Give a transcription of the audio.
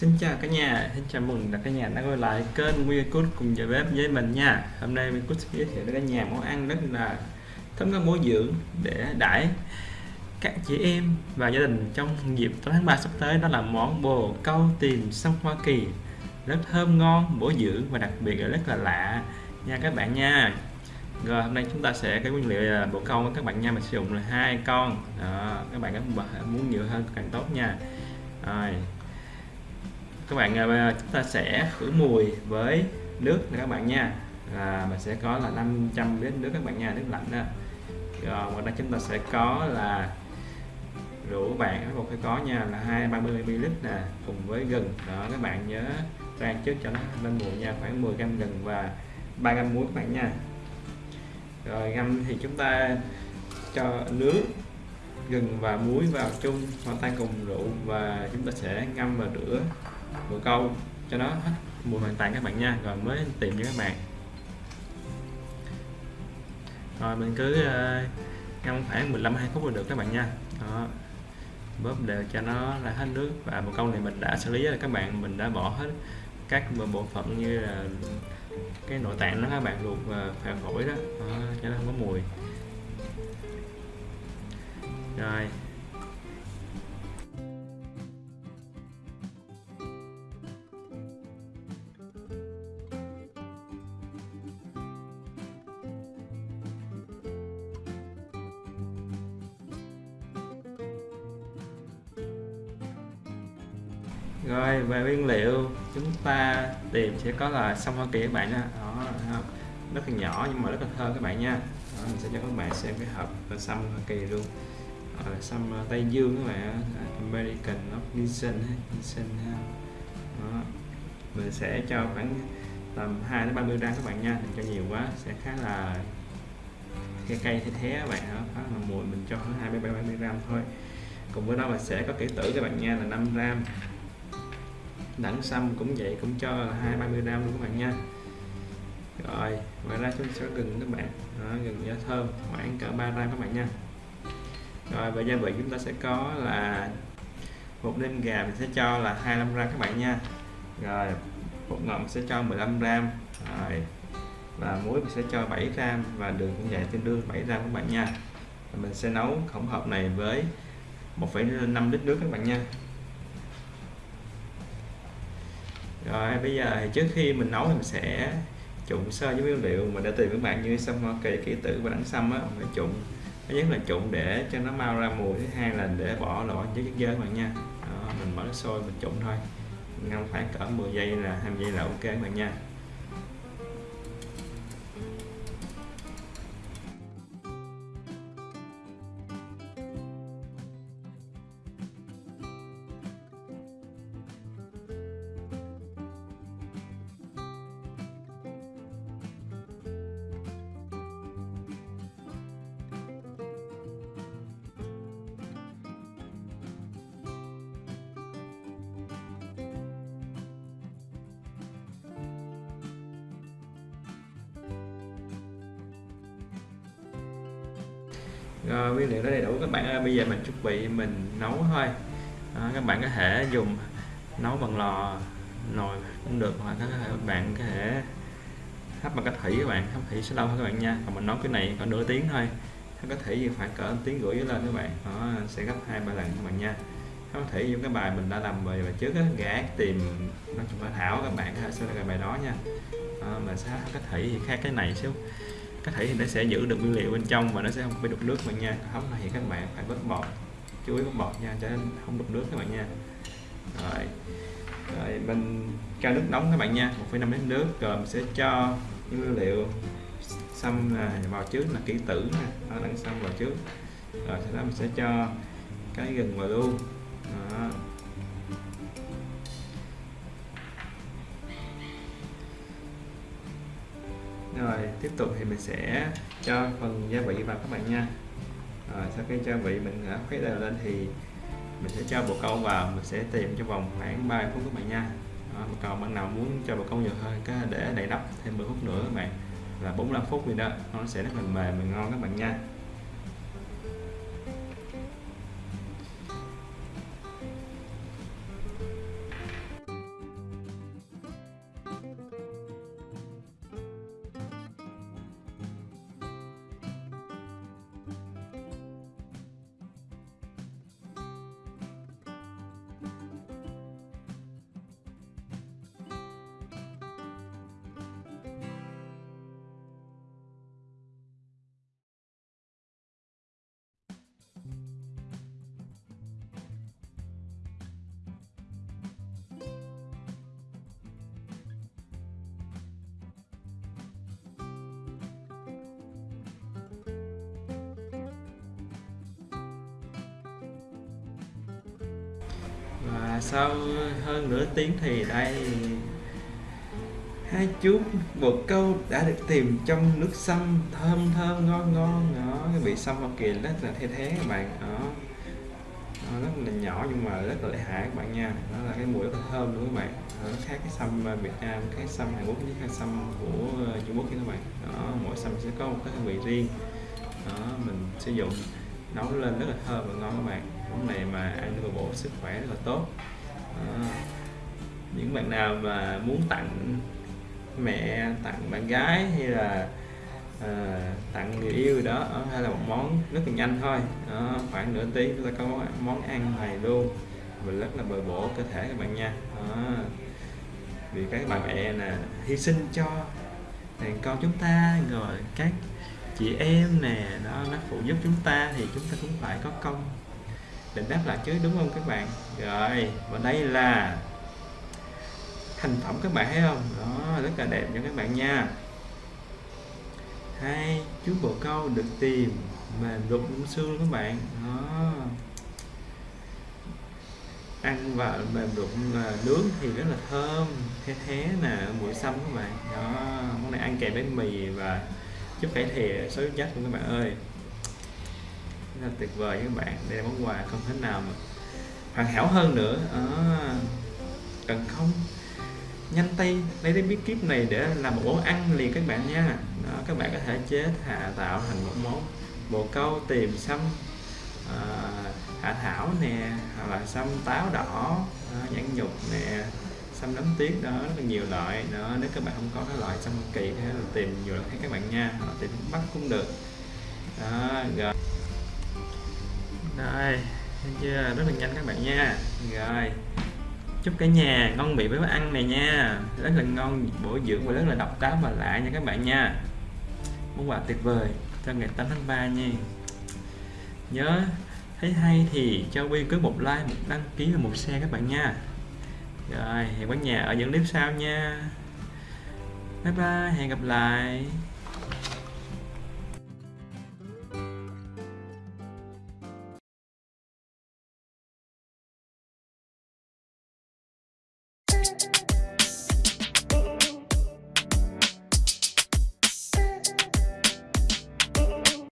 Xin chào cả nhà, xin chào mừng cả nhà đã quay lại kênh Nguyên Cút cùng giờ bếp với mình nha. Hôm nay Nguyên Cút sẽ giới thiệu đến cả nhà món ăn rất là thấm các bổ dưỡng để đãi các chị em và gia đình trong dịp tháng 3 sắp tới đó là món bồ câu tìm sông Hoa Kỳ rất thơm ngon, bổ dưỡng và đặc biệt là rất là lạ nha các bạn nha. Rồi hôm nay chúng ta sẽ cái nguyên liệu là bồ câu các bạn nha, mình sử dụng là hai con. Đó, các bạn muốn nhiều hơn càng tốt nha. Rồi, các bạn à, chúng ta sẽ khử mùi với nước này các bạn nha. Là mình sẽ có là 500 ml nước các bạn nha, nước lạnh đó. Rồi, ngoài ra chúng ta sẽ có là rượu bạn bắt buộc phải có nha, là 230 ml nè, cùng với gừng. Đó, các bạn nhớ rang trước cho nó lên mùi nha, khoảng 10 gram gừng và 3 gram muối các bạn nha. Rồi ngâm thì chúng ta cho nước, gừng và muối vào chung, hòa tan cùng rượu và chúng ta sẽ ngâm và rửa bồ câu cho nó hết mùi hoàn toàn các bạn nha. Rồi mới tìm cho các bạn. Rồi mình cứ uh, ngâm khoảng 15 2 phút là được các bạn nha. Đó. Bóp đều cho nó ra hết nước. Và một câu này mình đã xử lý là các bạn. Mình đã bỏ hết các bộ phận như là cái nội tạng nó các bạn luộc và phèo phổi đó. đó cho nó không có mùi. Rồi. Rồi về nguyên liệu chúng ta tìm sẽ có là sâm hoa kỳ các bạn nha. Đó rất là nhỏ nhưng mà rất là thơm các bạn nha. Đó, mình sẽ cho các bạn xem cái hộp sâm hoa kỳ luôn. Ờ, đó sâm ờ, tây dương các bạn American of Vincent Vincent đó. mình sẽ cho khoảng tầm 2 đến 30 gram các bạn nha. Đừng cho nhiều quá sẽ khá là cái cây thế thế các bạn đó khá là mùi mình cho khoảng 20 30 gram thôi. Cùng với đó mình sẽ có kỹ tử các bạn nha là 5 gram đẳng xăm cũng vậy cũng cho là hai ba mươi gram luôn các bạn nha. Rồi ngoài ra chúng sẽ gừng các bạn. Đó, gừng giá thơm khoảng cỡ 3 gram các bạn nha. Rồi về gia vị chúng ta sẽ có là một đêm gà mình sẽ cho là 25 gram các bạn nha. Rồi bột ngọt sẽ cho 15 gram. Rồi và muối mình sẽ cho 7 gram và đường cũng vậy tương đương 7 gram các bạn nha. Và mình sẽ nấu hỗn hợp này với 1,5 lít nước các bạn nha. Rồi bây giờ thì trước khi mình nấu thì mình sẽ trụng sơ với nguyên liệu. Mình đã tìm các bạn như sâm hoa kỳ ký tử và đắng sâm á. Phải trụng. Thứ nhất là trụng để cho nó mau ra mùi thứ hai là để bỏ loại chất chất dơ các bạn nha. Đó, mình mở nước sôi mình trụng thôi. Ngâm khoảng cỡ 10 giây là 20 giây là ok các bạn nha. Rồi nguyên liệu đã đầy đủ các bạn ơi. Bây giờ mình chuẩn bị mình nấu thôi. À, các bạn có thể dùng nấu bằng lò nồi cũng được hoặc các bạn có thể hấp bằng cách thủy các bạn. Hấp thủy sẽ lâu hơn các bạn nha. Còn mình nấu cái này còn nửa tiếng thôi. Hấp cách thủy khoảng cỡ tiếng rưỡi lên các bạn. Nó sẽ gấp hai ba lần các bạn nha. Hấp thủy những cái bài mình đã làm về trước á. Gã tìm nói chung là thảo các bạn sẽ là cái bài đó nha. Ờ, đó, mình sẽ hấp cách thủy thì khác cái này xíu có thể thì nó sẽ giữ được nguyên liệu bên trong và nó sẽ không bị đục nước bạn nha. Hấp thì các bạn phải vớt bọt chú ý vớt bọt nha cho nên không đục nước các bạn nha. Rồi rồi mình cho nước nóng các bạn nha 1,5 lít nước rồi mình sẽ cho những nguyên liệu xăm vào trước là kỹ tử nè nó đang xăm vào trước. Rồi sau đó mình sẽ cho cái gừng vào luôn. Tiếp tục thì mình sẽ cho phần gia vị vào các bạn nha. Rồi sau khi gia vị mình đã khuấy đều lên thì mình sẽ cho bồ câu vào mình sẽ tìm trong vòng khoảng 3 phút các bạn nha. Đó, còn bạn nào muốn cho bồ câu nhiều hơn có để đầy nắp thêm 10 phút nữa các bạn. Là 45 phút gì đó nó sẽ rất là mềm và ngon các bạn nha. Sau hơn nửa tiếng thì đây. Hai chú bột câu đã được tìm trong nước sâm thơm thơm ngon ngon đó cái vị sâm Hoa Kỳ rất là thay thế các bạn đó. Nó rất là nhỏ nhưng mà rất là lợi hại các bạn nha. Đó là cái mùi rất là thơm luôn các bạn. Đó, nó khác cái sâm ờ, Việt Nam cái sâm Hàn Quốc với cái sâm của ờ, Trung Quốc nha các bạn. Đó mỗi sâm sẽ có một cái hương vị riêng. Đó mình sử dụng nấu lên rất là thơm và ngon các bạn. Món này mà ăn được bổ sức khỏe rất là tốt. À, những bạn nào mà muốn tặng mẹ tặng bạn gái hay là à, tặng người yêu đó hay là một món rất là nhanh thôi đó, khoảng nửa tiếng chúng ta có món, món ăn này luôn và rất là bồi bổ cơ thể các bạn nha đó. vì các bạn mẹ nè hy sinh cho đàn con chúng ta rồi các chị em nè đó nó phụ giúp chúng ta thì chúng ta cũng phải có công định đáp lại chứ, đúng không các bạn? Rồi, và đây là thành phẩm các bạn thấy không? Đó, rất là đẹp cho các bạn nha. Hai chú bồ câu được tìm mềm rụng xương các bạn. Đó. Ăn và mềm đụng nướng thì rất là thơm, thế thế nè, mùi xăm các bạn. Đó, món này ăn kèm với mì và chút cải thìa số chất luôn các bạn ơi rất là tuyệt vời các bạn. Đây là món quà không thể nào mà hoàn hảo hơn nữa. À, cần không? Nhanh tay lấy cái bí kíp này để làm một món ăn liền các bạn nha. Đó, các bạn có thể chế hạ tạo thành một món bồ câu tìm xăm à, hạ thảo nè hoặc là xăm táo đỏ à, nhãn nhục nè xăm nấm tuyết. Đó rất là nhiều loại. Đó nếu các bạn không có cái loại xăm kỳ thì tìm nhiều loại khác các bạn nha. Hoặc tìm bắt cũng được. Đó rồi đây, thấy chưa? Rất là nhanh các bạn nha. Rồi, chúc cả nhà ngon miệng với món ăn này nha. Rất là ngon, bổ dưỡng và rất là độc đáo và lạ nha các bạn nha. Món quà tuyệt vời cho ngày 8 tháng 3 nha. Nhớ, thấy hay thì cho Quyên cứ một like, một đăng ký và một share các bạn nha. Rồi, hẹn cả nhà ở những clip sau nha. Bye bye, hẹn gặp lại.